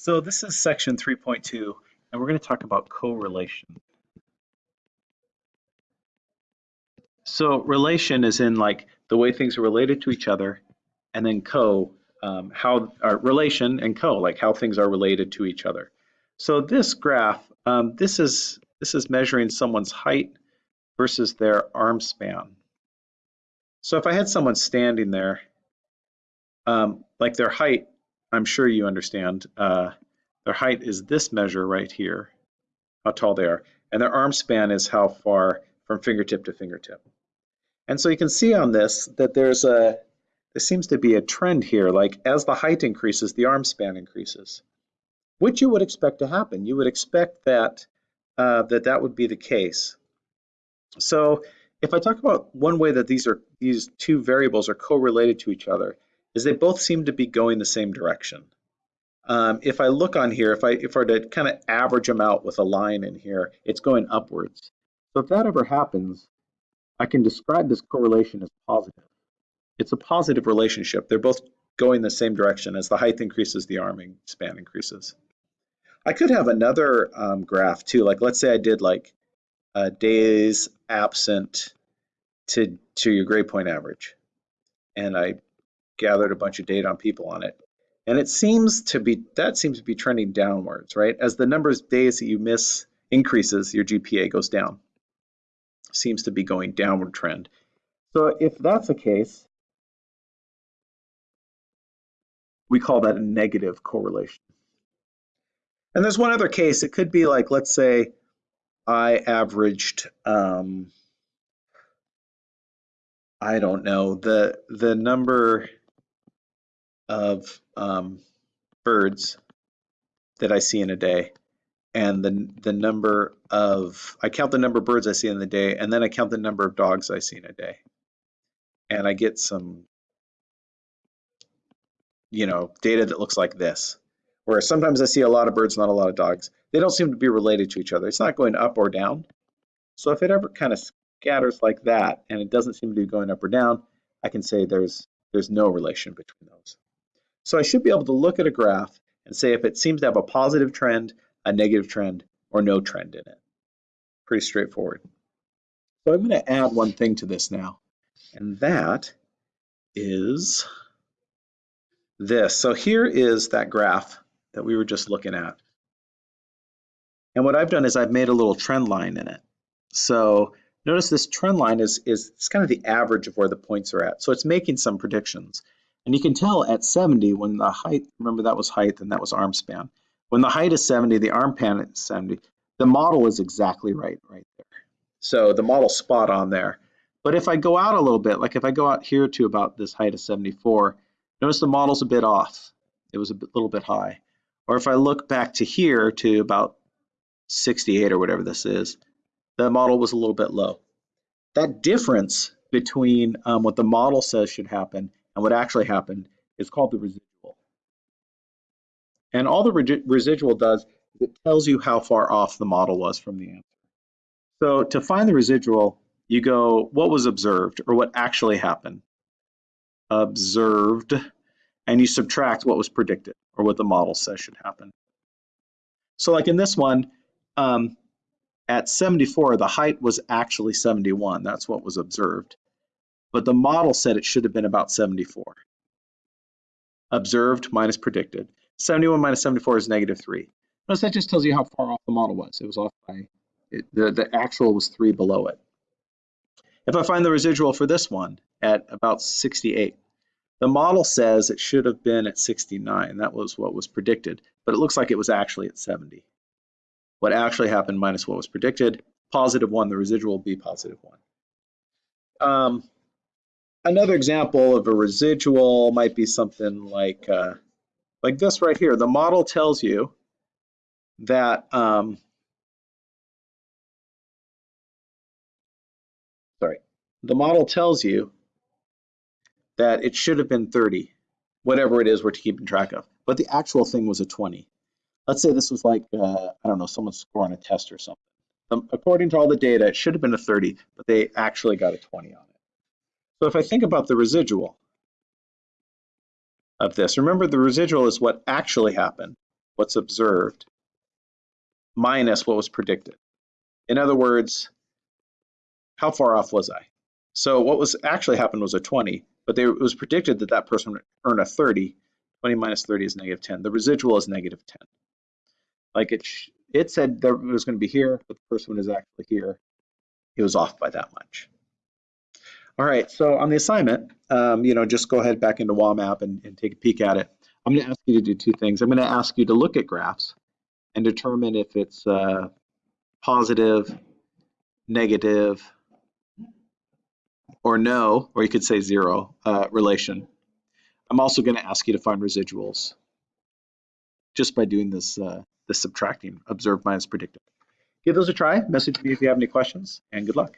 So this is section 3.2, and we're going to talk about correlation. So relation is in like the way things are related to each other, and then co, um, how our relation and co, like how things are related to each other. So this graph, um, this is this is measuring someone's height versus their arm span. So if I had someone standing there, um, like their height I'm sure you understand, uh, their height is this measure right here, how tall they are, and their arm span is how far from fingertip to fingertip. And so you can see on this that there's a, there seems to be a trend here, like as the height increases, the arm span increases, which you would expect to happen. You would expect that uh, that, that would be the case. So if I talk about one way that these are these two variables are correlated to each other, is they both seem to be going the same direction. Um, if I look on here, if I if I were to kind of average them out with a line in here, it's going upwards. So if that ever happens, I can describe this correlation as positive. It's a positive relationship. They're both going the same direction. As the height increases, the arming span increases. I could have another um, graph too. Like let's say I did like uh, days absent to to your grade point average, and I gathered a bunch of data on people on it. And it seems to be, that seems to be trending downwards, right? As the number of days that you miss increases, your GPA goes down. Seems to be going downward trend. So if that's the case, we call that a negative correlation. And there's one other case. It could be like, let's say I averaged, um, I don't know, the the number of um, birds that I see in a day. And the the number of I count the number of birds I see in the day and then I count the number of dogs I see in a day. And I get some you know data that looks like this where sometimes I see a lot of birds not a lot of dogs. They don't seem to be related to each other. It's not going up or down. So if it ever kind of scatters like that and it doesn't seem to be going up or down I can say there's there's no relation between those so I should be able to look at a graph and say if it seems to have a positive trend, a negative trend, or no trend in it. Pretty straightforward. So I'm going to add one thing to this now, and that is this. So here is that graph that we were just looking at. And what I've done is I've made a little trend line in it. So notice this trend line is, is it's kind of the average of where the points are at. So it's making some predictions. And you can tell at 70 when the height, remember that was height and that was arm span. When the height is 70, the arm span is 70, the model is exactly right right there. So the model's spot on there. But if I go out a little bit, like if I go out here to about this height of 74, notice the model's a bit off. It was a bit, little bit high. Or if I look back to here to about 68 or whatever this is, the model was a little bit low. That difference between um, what the model says should happen and what actually happened is called the residual. And all the re residual does is it tells you how far off the model was from the answer. So to find the residual, you go what was observed or what actually happened. Observed, and you subtract what was predicted or what the model says should happen. So like in this one, um, at 74, the height was actually 71. That's what was observed but the model said it should have been about 74. Observed minus predicted. 71 minus 74 is negative 3. Notice that just tells you how far off the model was. It was off by, it, the, the actual was 3 below it. If I find the residual for this one at about 68, the model says it should have been at 69. That was what was predicted, but it looks like it was actually at 70. What actually happened minus what was predicted, positive 1, the residual will be positive 1. Um, another example of a residual might be something like uh, like this right here. The model tells you that um, sorry, the model tells you that it should have been 30, whatever it is we're keeping track of. But the actual thing was a 20. Let's say this was like, uh, I don't know, someone's scoring a test or something. Um, according to all the data, it should have been a 30, but they actually got a 20 on it. So if I think about the residual of this, remember the residual is what actually happened. what's observed minus what was predicted. In other words, how far off was I? So what was actually happened was a 20, but they, it was predicted that that person would earn a 30. 20 minus 30 is negative 10. The residual is negative 10. Like it, it said that it was going to be here, but the person is actually here. It was off by that much. All right, so on the assignment, um, you know, just go ahead back into WAMAP and, and take a peek at it. I'm going to ask you to do two things. I'm going to ask you to look at graphs and determine if it's uh, positive, negative, or no, or you could say zero uh, relation. I'm also going to ask you to find residuals just by doing this, uh, this subtracting, observed minus predicted. Give those a try. Message me if you have any questions, and good luck.